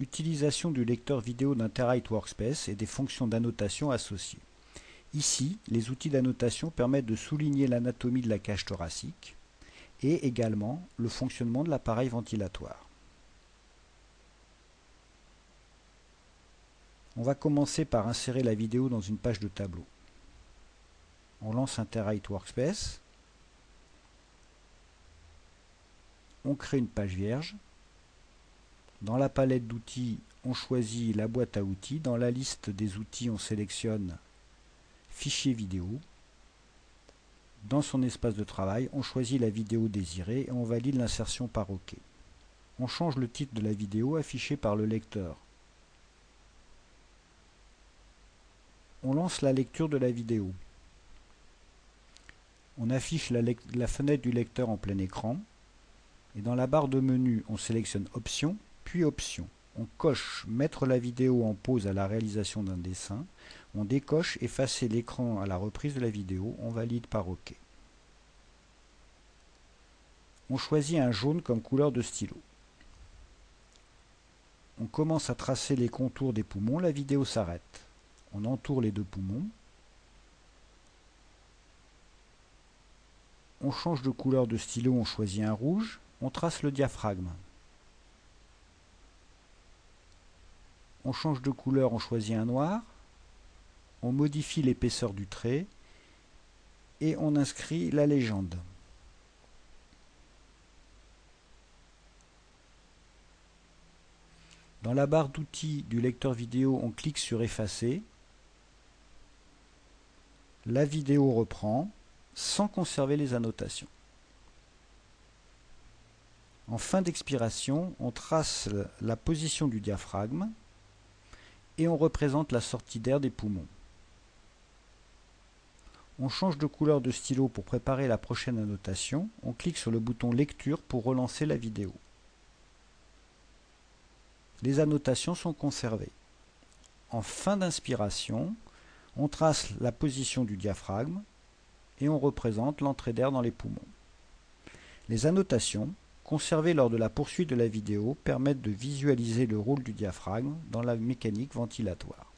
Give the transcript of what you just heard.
Utilisation du lecteur vidéo d'Interite Workspace et des fonctions d'annotation associées. Ici, les outils d'annotation permettent de souligner l'anatomie de la cage thoracique et également le fonctionnement de l'appareil ventilatoire. On va commencer par insérer la vidéo dans une page de tableau. On lance Interite Workspace. On crée une page vierge. Dans la palette d'outils, on choisit la boîte à outils. Dans la liste des outils, on sélectionne Fichier vidéo. Dans son espace de travail, on choisit la vidéo désirée et on valide l'insertion par OK. On change le titre de la vidéo affiché par le lecteur. On lance la lecture de la vidéo. On affiche la, fenêtre du lecteur en plein écran. Et dans la barre de menu, on sélectionne Options, puis Options on coche mettre la vidéo en pause à la réalisation d'un dessin, on décoche effacer l'écran à la reprise de la vidéo, on valide par OK. On choisit un jaune comme couleur de stylo. On commence à tracer les contours des poumons, la vidéo s'arrête. On entoure les deux poumons. On change de couleur de stylo, on choisit un rouge. On trace le diaphragme. On change de couleur, on choisit un noir, on modifie l'épaisseur du trait et on inscrit la légende. Dans la barre d'outils du lecteur vidéo, on clique sur effacer. La vidéo reprend sans conserver les annotations. En fin d'expiration, on trace la position du diaphragme et on représente la sortie d'air des poumons. On change de couleur de stylo pour préparer la prochaine annotation. On clique sur le bouton lecture pour relancer la vidéo. Les annotations sont conservées. En fin d'inspiration, on trace la position du diaphragme et on représente l'entrée d'air dans les poumons. Les annotations conservées lors de la poursuite de la vidéo permettent de visualiser le rôle du diaphragme dans la mécanique ventilatoire.